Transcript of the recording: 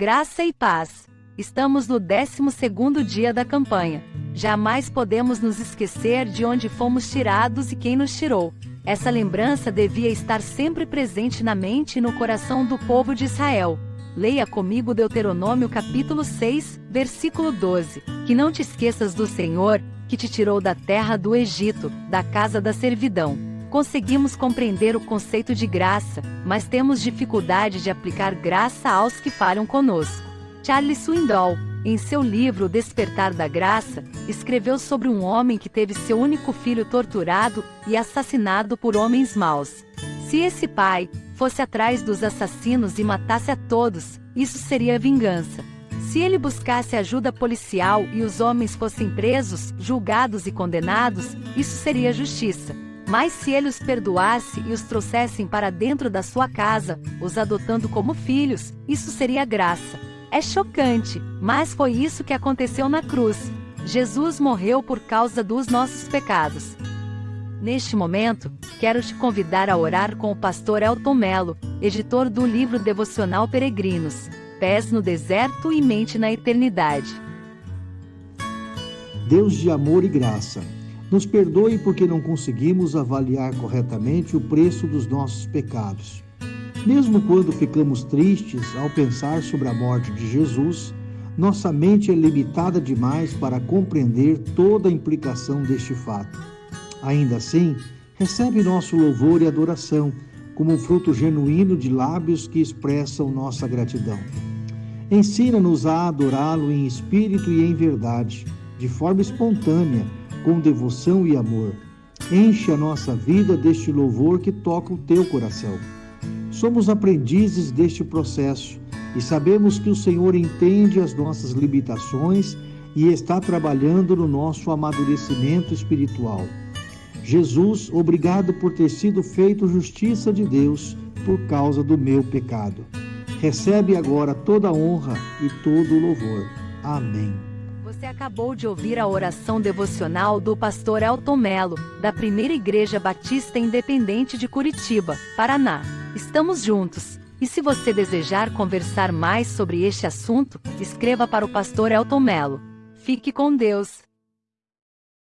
Graça e paz. Estamos no 12º dia da campanha. Jamais podemos nos esquecer de onde fomos tirados e quem nos tirou. Essa lembrança devia estar sempre presente na mente e no coração do povo de Israel. Leia comigo Deuteronômio capítulo 6, versículo 12. Que não te esqueças do Senhor, que te tirou da terra do Egito, da casa da servidão. Conseguimos compreender o conceito de graça, mas temos dificuldade de aplicar graça aos que falham conosco. Charles Swindoll, em seu livro Despertar da Graça, escreveu sobre um homem que teve seu único filho torturado e assassinado por homens maus. Se esse pai fosse atrás dos assassinos e matasse a todos, isso seria vingança. Se ele buscasse ajuda policial e os homens fossem presos, julgados e condenados, isso seria justiça. Mas se ele os perdoasse e os trouxessem para dentro da sua casa, os adotando como filhos, isso seria graça. É chocante, mas foi isso que aconteceu na cruz. Jesus morreu por causa dos nossos pecados. Neste momento, quero te convidar a orar com o pastor Elton Melo, editor do livro devocional Peregrinos, Pés no Deserto e Mente na Eternidade. Deus de amor e graça nos perdoe porque não conseguimos avaliar corretamente o preço dos nossos pecados. Mesmo quando ficamos tristes ao pensar sobre a morte de Jesus, nossa mente é limitada demais para compreender toda a implicação deste fato. Ainda assim, recebe nosso louvor e adoração como um fruto genuíno de lábios que expressam nossa gratidão. Ensina-nos a adorá-lo em espírito e em verdade, de forma espontânea com devoção e amor. Enche a nossa vida deste louvor que toca o teu coração. Somos aprendizes deste processo e sabemos que o Senhor entende as nossas limitações e está trabalhando no nosso amadurecimento espiritual. Jesus, obrigado por ter sido feito justiça de Deus por causa do meu pecado. Recebe agora toda a honra e todo o louvor. Amém. Você acabou de ouvir a oração devocional do pastor Elton Melo, da Primeira Igreja Batista Independente de Curitiba, Paraná. Estamos juntos. E se você desejar conversar mais sobre este assunto, escreva para o pastor Elton Melo. Fique com Deus.